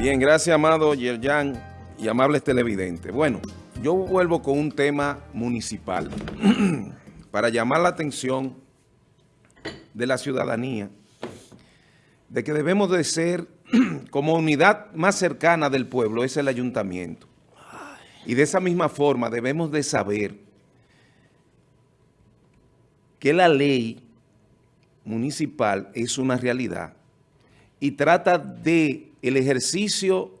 Bien, gracias, amado Yerjan y amables televidentes. Bueno, yo vuelvo con un tema municipal para llamar la atención de la ciudadanía de que debemos de ser como unidad más cercana del pueblo, es el ayuntamiento. Y de esa misma forma debemos de saber que la ley municipal es una realidad y trata de el ejercicio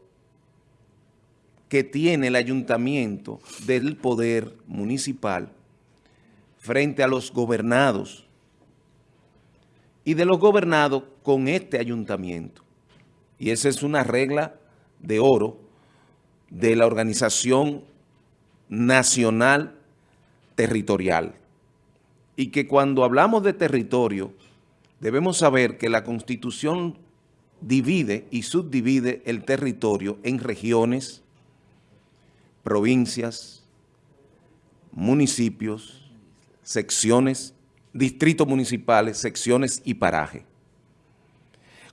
que tiene el ayuntamiento del poder municipal frente a los gobernados y de los gobernados con este ayuntamiento. Y esa es una regla de oro de la Organización Nacional Territorial. Y que cuando hablamos de territorio, debemos saber que la Constitución divide y subdivide el territorio en regiones, provincias, municipios, secciones, distritos municipales, secciones y paraje.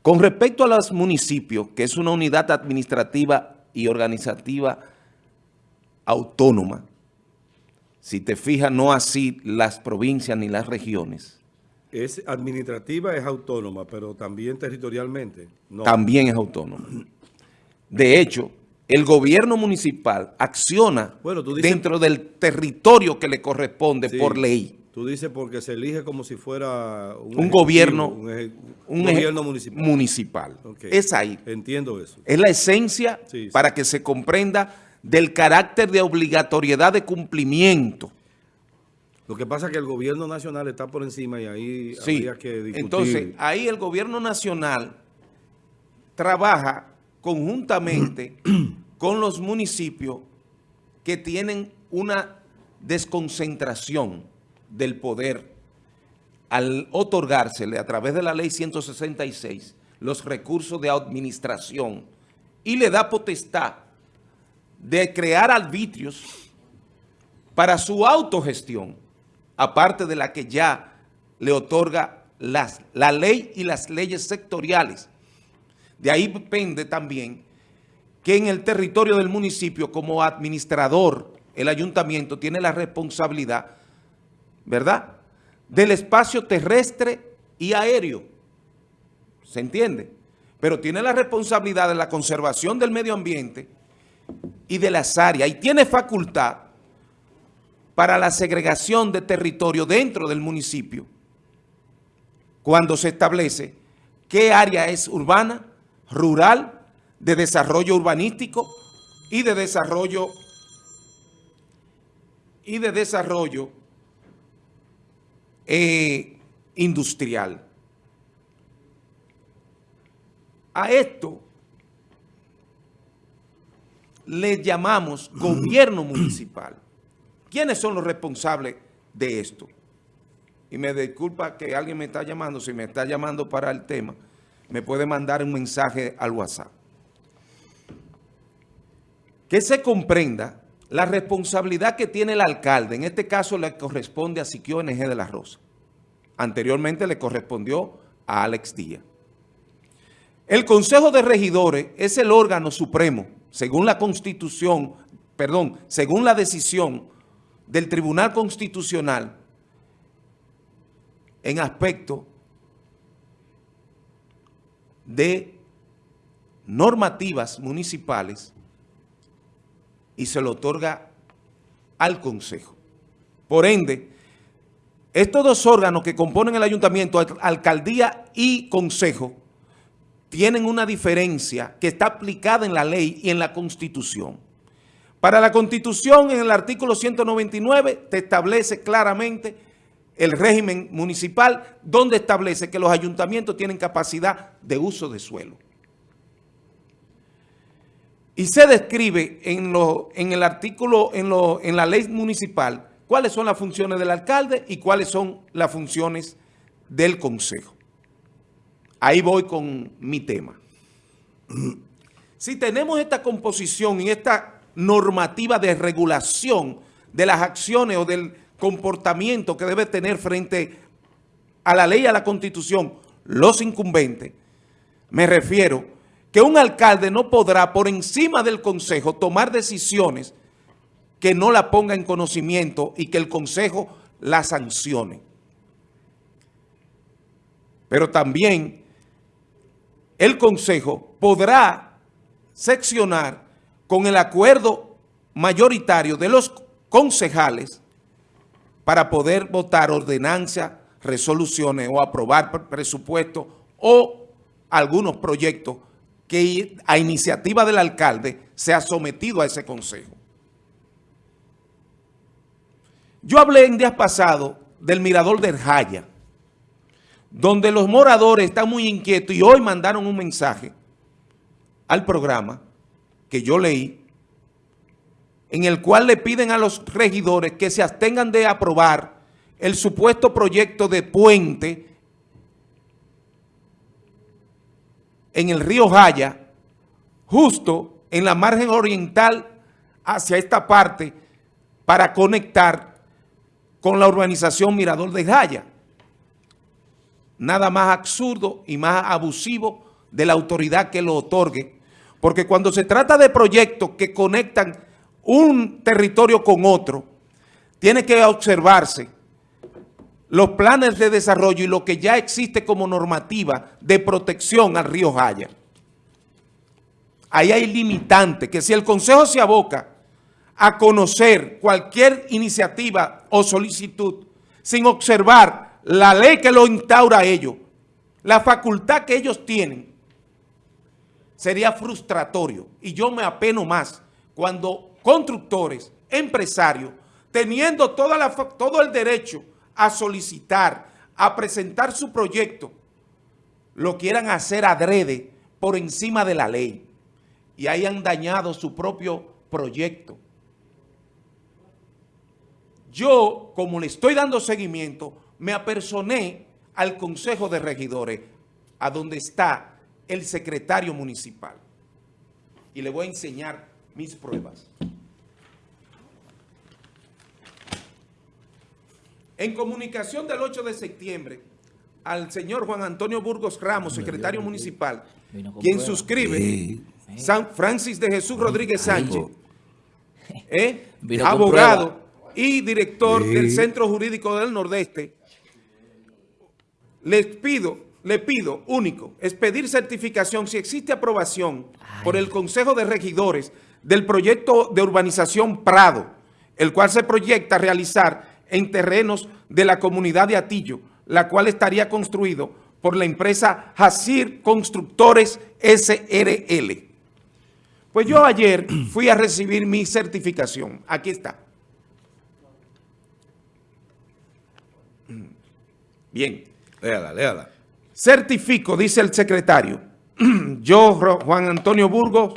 Con respecto a los municipios, que es una unidad administrativa y organizativa autónoma, si te fijas, no así las provincias ni las regiones, es administrativa, es autónoma, pero también territorialmente. También es autónoma. De hecho, el gobierno municipal acciona dentro del territorio que le corresponde por ley. Tú dices porque se elige como si fuera un, gobierno, un, gobierno municipal. Es ahí. Entiendo eso. Es la esencia para que se comprenda del carácter de obligatoriedad de cumplimiento lo que pasa es que el gobierno nacional está por encima y ahí habría que discutir. Entonces, ahí el gobierno nacional trabaja conjuntamente con los municipios que tienen una desconcentración del poder al otorgársele a través de la ley 166 los recursos de administración y le da potestad de crear arbitrios para su autogestión aparte de la que ya le otorga las, la ley y las leyes sectoriales. De ahí depende también que en el territorio del municipio, como administrador, el ayuntamiento tiene la responsabilidad, ¿verdad?, del espacio terrestre y aéreo. ¿Se entiende? Pero tiene la responsabilidad de la conservación del medio ambiente y de las áreas. Y tiene facultad para la segregación de territorio dentro del municipio, cuando se establece qué área es urbana, rural, de desarrollo urbanístico y de desarrollo y de desarrollo eh, industrial. A esto le llamamos gobierno municipal. ¿Quiénes son los responsables de esto? Y me disculpa que alguien me está llamando, si me está llamando para el tema, me puede mandar un mensaje al WhatsApp. Que se comprenda la responsabilidad que tiene el alcalde, en este caso le corresponde a Siquio NG de la Rosa. Anteriormente le correspondió a Alex Díaz. El Consejo de Regidores es el órgano supremo, según la Constitución, perdón, según la decisión del Tribunal Constitucional en aspecto de normativas municipales y se lo otorga al Consejo. Por ende, estos dos órganos que componen el ayuntamiento, alcaldía y consejo, tienen una diferencia que está aplicada en la ley y en la Constitución. Para la Constitución, en el artículo 199, te establece claramente el régimen municipal, donde establece que los ayuntamientos tienen capacidad de uso de suelo. Y se describe en, en el artículo, en, en la ley municipal, cuáles son las funciones del alcalde y cuáles son las funciones del consejo. Ahí voy con mi tema. Si tenemos esta composición y esta normativa de regulación de las acciones o del comportamiento que debe tener frente a la ley y a la constitución los incumbentes, me refiero que un alcalde no podrá por encima del consejo tomar decisiones que no la ponga en conocimiento y que el consejo la sancione. Pero también el consejo podrá seccionar con el acuerdo mayoritario de los concejales para poder votar ordenancias, resoluciones o aprobar presupuestos o algunos proyectos que a iniciativa del alcalde se ha sometido a ese consejo. Yo hablé en días pasados del mirador del Jaya, donde los moradores están muy inquietos y hoy mandaron un mensaje al programa que yo leí, en el cual le piden a los regidores que se abstengan de aprobar el supuesto proyecto de puente en el río Jaya, justo en la margen oriental hacia esta parte, para conectar con la urbanización Mirador de Jaya. Nada más absurdo y más abusivo de la autoridad que lo otorgue, porque cuando se trata de proyectos que conectan un territorio con otro, tiene que observarse los planes de desarrollo y lo que ya existe como normativa de protección al río Jaya. Ahí hay limitantes, que si el Consejo se aboca a conocer cualquier iniciativa o solicitud sin observar la ley que lo instaura a ellos, la facultad que ellos tienen, sería frustratorio. Y yo me apeno más cuando constructores, empresarios, teniendo toda la, todo el derecho a solicitar, a presentar su proyecto, lo quieran hacer adrede por encima de la ley y hayan dañado su propio proyecto. Yo, como le estoy dando seguimiento, me apersoné al Consejo de Regidores, a donde está el secretario municipal. Y le voy a enseñar mis pruebas. En comunicación del 8 de septiembre, al señor Juan Antonio Burgos Ramos, secretario municipal, quien suscribe San Francis de Jesús Rodríguez Sánchez, ¿eh? abogado y director del Centro Jurídico del Nordeste, les pido, le pido, único, es pedir certificación si existe aprobación por el Consejo de Regidores del proyecto de urbanización Prado, el cual se proyecta realizar en terrenos de la comunidad de Atillo, la cual estaría construido por la empresa Jacir Constructores SRL. Pues yo ayer fui a recibir mi certificación. Aquí está. Bien. Léala, léala. Certifico, dice el secretario, yo, Juan Antonio Burgos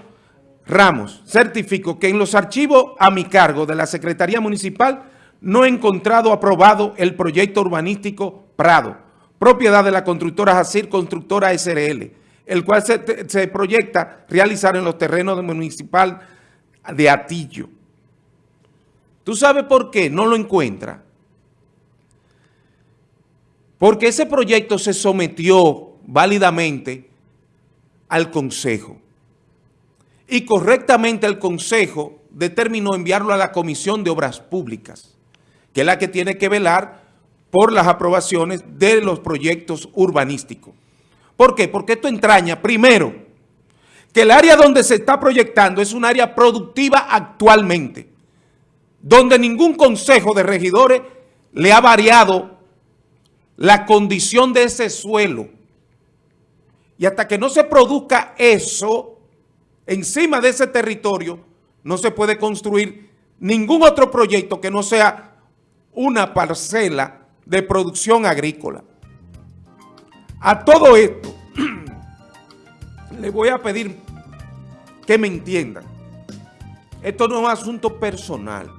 Ramos, certifico que en los archivos a mi cargo de la Secretaría Municipal no he encontrado aprobado el proyecto urbanístico Prado, propiedad de la constructora Jacir Constructora SRL, el cual se, proyecta realizar en los terrenos municipal de Atillo. ¿Tú sabes por qué no lo encuentra? Porque ese proyecto se sometió válidamente al Consejo. Y correctamente el Consejo determinó enviarlo a la Comisión de Obras Públicas que es la que tiene que velar por las aprobaciones de los proyectos urbanísticos. ¿Por qué? Porque esto entraña, primero, que el área donde se está proyectando es un área productiva actualmente, donde ningún consejo de regidores le ha variado la condición de ese suelo. Y hasta que no se produzca eso encima de ese territorio, no se puede construir ningún otro proyecto que no sea una parcela de producción agrícola. A todo esto, le voy a pedir que me entiendan. Esto no es un asunto personal.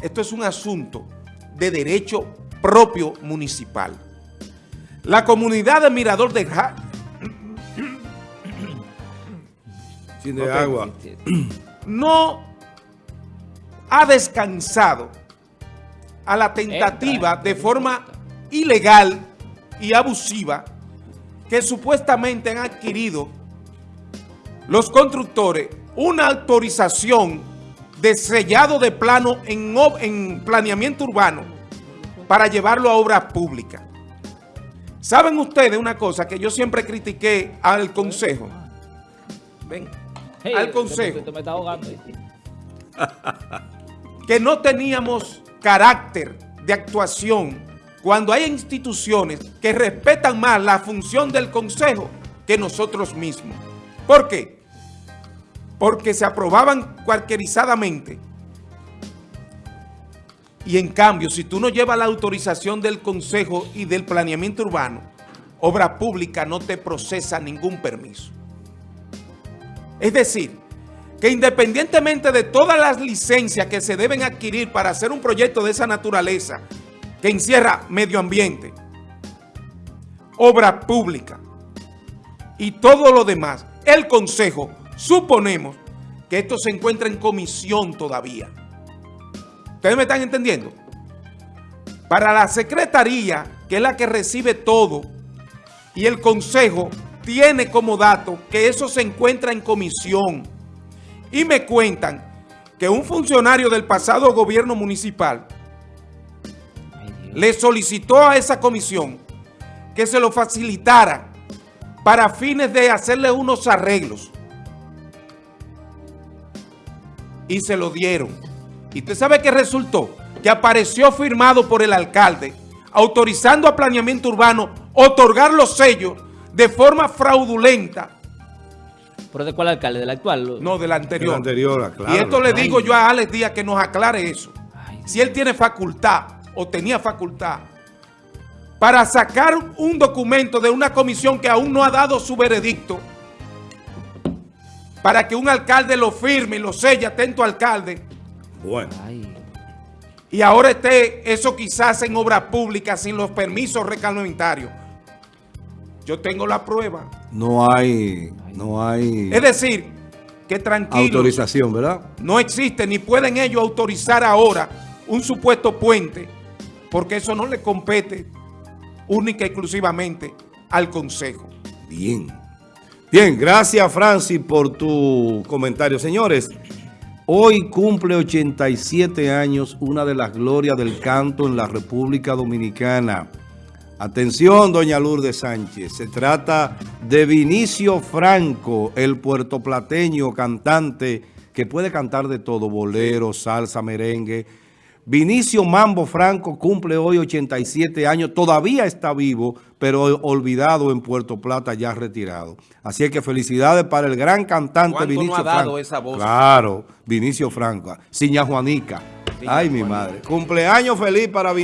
Esto es un asunto de derecho propio municipal. La comunidad de Mirador de Ja Sin de agua. no ha descansado a la tentativa de forma ilegal y abusiva que supuestamente han adquirido los constructores una autorización de sellado de plano en, en planeamiento urbano para llevarlo a obras públicas. ¿Saben ustedes una cosa que yo siempre critiqué al Consejo? Ven, al Consejo. que no teníamos carácter de actuación cuando hay instituciones que respetan más la función del Consejo que nosotros mismos. ¿Por qué? Porque se aprobaban cualquierizadamente. Y en cambio, si tú no llevas la autorización del Consejo y del Planeamiento Urbano, Obra Pública no te procesa ningún permiso. Es decir, que independientemente de todas las licencias que se deben adquirir para hacer un proyecto de esa naturaleza, que encierra medio ambiente, obra pública y todo lo demás, el Consejo, suponemos que esto se encuentra en comisión todavía. ¿Ustedes me están entendiendo? Para la Secretaría, que es la que recibe todo, y el Consejo tiene como dato que eso se encuentra en comisión y me cuentan que un funcionario del pasado gobierno municipal le solicitó a esa comisión que se lo facilitara para fines de hacerle unos arreglos. Y se lo dieron. ¿Y usted sabe qué resultó? Que apareció firmado por el alcalde, autorizando a planeamiento urbano otorgar los sellos de forma fraudulenta ¿Pero de cuál alcalde? ¿Del actual? No, del anterior. anterior, Y esto le digo yo a Alex Díaz que nos aclare eso. si él tiene facultad o tenía facultad para sacar un documento de una comisión que aún no ha dado su veredicto para que un alcalde lo firme y lo selle atento alcalde. Bueno. Y ahora esté eso quizás en obra pública sin los permisos recalentarios. Yo tengo la prueba. No hay, no hay... Es decir, que tranquilo. Autorización, ¿verdad? No existe, ni pueden ellos autorizar ahora un supuesto puente, porque eso no le compete única y exclusivamente al Consejo. Bien. Bien, gracias Francis por tu comentario. Señores, hoy cumple 87 años una de las glorias del canto en la República Dominicana. Atención, doña Lourdes Sánchez. Se trata de Vinicio Franco, el puertoplateño cantante que puede cantar de todo, bolero, salsa, merengue. Vinicio Mambo Franco cumple hoy 87 años, todavía está vivo, pero olvidado en Puerto Plata, ya retirado. Así que felicidades para el gran cantante Vinicio no ha dado esa voz? Claro, Vinicio Franco. Siña Juanica. Ay, mi madre. Cumpleaños feliz para Vinicio.